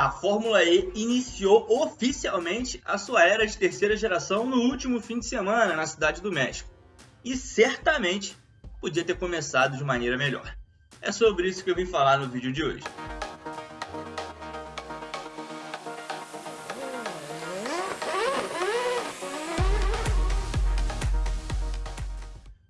A Fórmula E iniciou oficialmente a sua era de terceira geração no último fim de semana na Cidade do México. E certamente podia ter começado de maneira melhor. É sobre isso que eu vim falar no vídeo de hoje.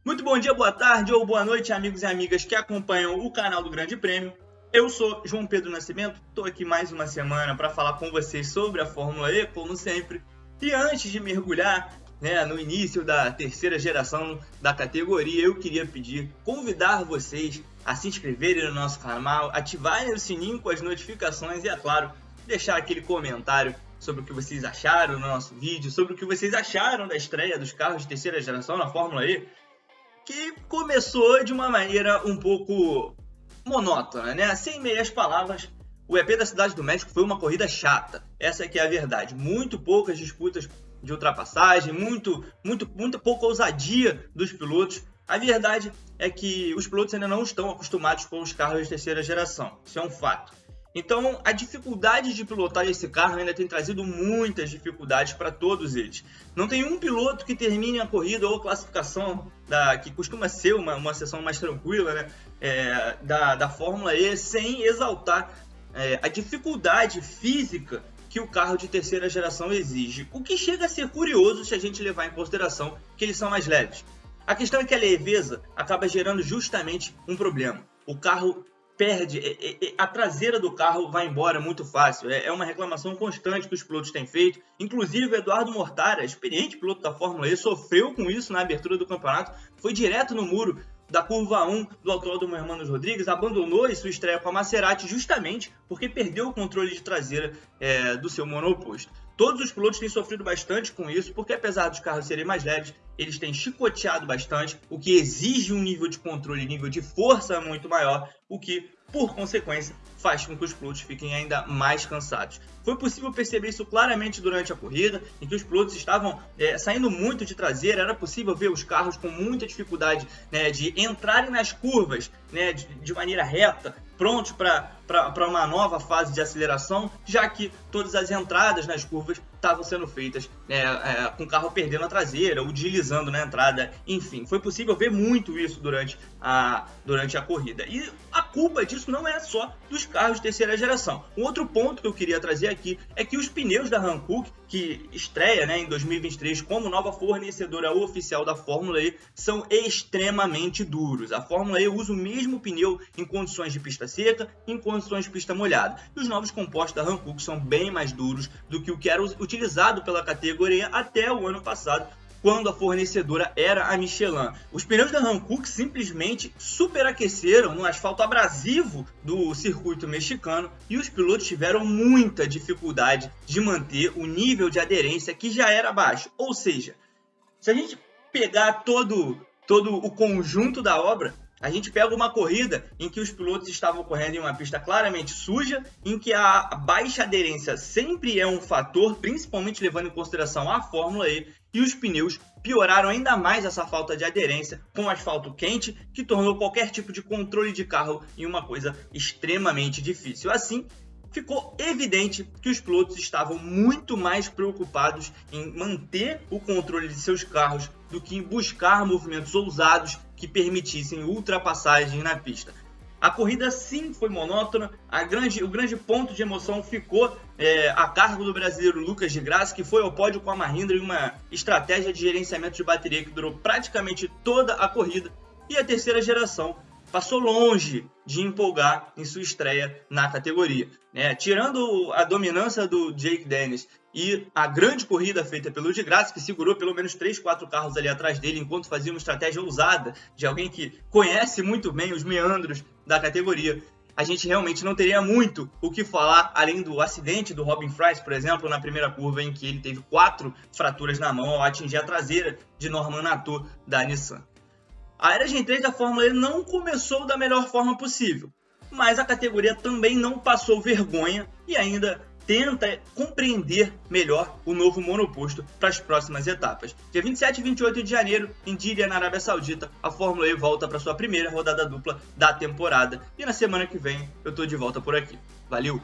Muito bom dia, boa tarde ou boa noite, amigos e amigas que acompanham o canal do Grande Prêmio. Eu sou João Pedro Nascimento, estou aqui mais uma semana para falar com vocês sobre a Fórmula E, como sempre. E antes de mergulhar né, no início da terceira geração da categoria, eu queria pedir, convidar vocês a se inscreverem no nosso canal, ativarem o sininho com as notificações e, é claro, deixar aquele comentário sobre o que vocês acharam no nosso vídeo, sobre o que vocês acharam da estreia dos carros de terceira geração na Fórmula E, que começou de uma maneira um pouco monótona, né? Sem meias palavras, o EP da Cidade do México foi uma corrida chata. Essa é que é a verdade. Muito poucas disputas de ultrapassagem, muito, muito, muito pouca ousadia dos pilotos. A verdade é que os pilotos ainda não estão acostumados com os carros de terceira geração. Isso é um fato. Então, a dificuldade de pilotar esse carro ainda tem trazido muitas dificuldades para todos eles. Não tem um piloto que termine a corrida ou classificação, da, que costuma ser uma, uma sessão mais tranquila né, é, da, da Fórmula E, sem exaltar é, a dificuldade física que o carro de terceira geração exige. O que chega a ser curioso se a gente levar em consideração que eles são mais leves. A questão é que a leveza acaba gerando justamente um problema. O carro perde, é, é, é, a traseira do carro vai embora muito fácil. É uma reclamação constante que os pilotos têm feito. Inclusive, o Eduardo Mortara, experiente piloto da Fórmula E, sofreu com isso na abertura do campeonato. Foi direto no muro da curva 1 do Autódromo Hermanos Rodrigues, abandonou sua estreia com a Maserati justamente porque perdeu o controle de traseira é, do seu monoposto. Todos os pilotos têm sofrido bastante com isso, porque apesar dos carros serem mais leves, eles têm chicoteado bastante, o que exige um nível de controle, nível de força muito maior, o que, por consequência, faz com que os pilotos fiquem ainda mais cansados. Foi possível perceber isso claramente durante a corrida, em que os pilotos estavam é, saindo muito de traseira, era possível ver os carros com muita dificuldade né, de entrarem nas curvas né, de, de maneira reta, prontos para uma nova fase de aceleração, já que todas as entradas nas curvas estavam sendo feitas é, é, com o carro perdendo a traseira, ou deslizando na entrada, enfim. Foi possível ver muito isso durante a, durante a corrida. E a culpa disso não é só dos carros de terceira geração. Um outro ponto que eu queria trazer aqui é que os pneus da Hankook, que estreia né, em 2023 como nova fornecedora oficial da Fórmula E, são extremamente duros. A Fórmula E usa o mesmo pneu em condições de pista seca e em condições de pista molhada. E os novos compostos da Hankook são bem mais duros do que o que era utilizado pela categoria até o ano passado, quando a fornecedora era a Michelin. Os pneus da Hankook simplesmente superaqueceram no asfalto abrasivo do circuito mexicano e os pilotos tiveram muita dificuldade de manter o nível de aderência que já era baixo. Ou seja, se a gente pegar todo, todo o conjunto da obra, a gente pega uma corrida em que os pilotos estavam correndo em uma pista claramente suja, em que a baixa aderência sempre é um fator, principalmente levando em consideração a Fórmula E, e os pneus pioraram ainda mais essa falta de aderência com asfalto quente, que tornou qualquer tipo de controle de carro em uma coisa extremamente difícil. Assim, ficou evidente que os pilotos estavam muito mais preocupados em manter o controle de seus carros do que em buscar movimentos ousados que permitissem ultrapassagens na pista. A corrida sim foi monótona, grande, o grande ponto de emoção ficou é, a cargo do brasileiro Lucas de Graça, que foi ao pódio com a Mahindra em uma estratégia de gerenciamento de bateria que durou praticamente toda a corrida. E a terceira geração passou longe de empolgar em sua estreia na categoria. Né? Tirando a dominância do Jake Dennis e a grande corrida feita pelo de Graça, que segurou pelo menos 3, 4 carros ali atrás dele, enquanto fazia uma estratégia ousada de alguém que conhece muito bem os meandros da categoria, a gente realmente não teria muito o que falar, além do acidente do Robin Fries, por exemplo, na primeira curva, em que ele teve quatro fraturas na mão ao atingir a traseira de Norman Nato da Nissan. A era Gen 3 da Fórmula E não começou da melhor forma possível, mas a categoria também não passou vergonha e ainda tenta compreender melhor o novo monoposto para as próximas etapas. Dia 27 e 28 de janeiro, em Diriyah, na Arábia Saudita, a Fórmula E volta para sua primeira rodada dupla da temporada. E na semana que vem eu estou de volta por aqui. Valeu!